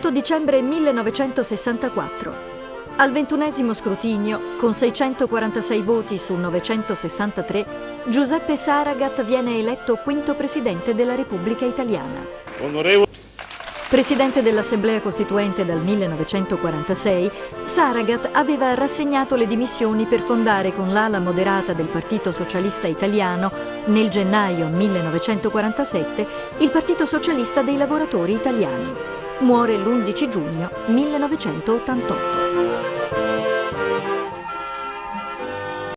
28 dicembre 1964. Al ventunesimo scrutinio, con 646 voti su 963, Giuseppe Saragat viene eletto quinto presidente della Repubblica Italiana. Onorevole. Presidente dell'Assemblea Costituente dal 1946, Saragat aveva rassegnato le dimissioni per fondare con l'ala moderata del Partito Socialista Italiano, nel gennaio 1947, il Partito Socialista dei Lavoratori Italiani. Muore l'11 giugno 1988.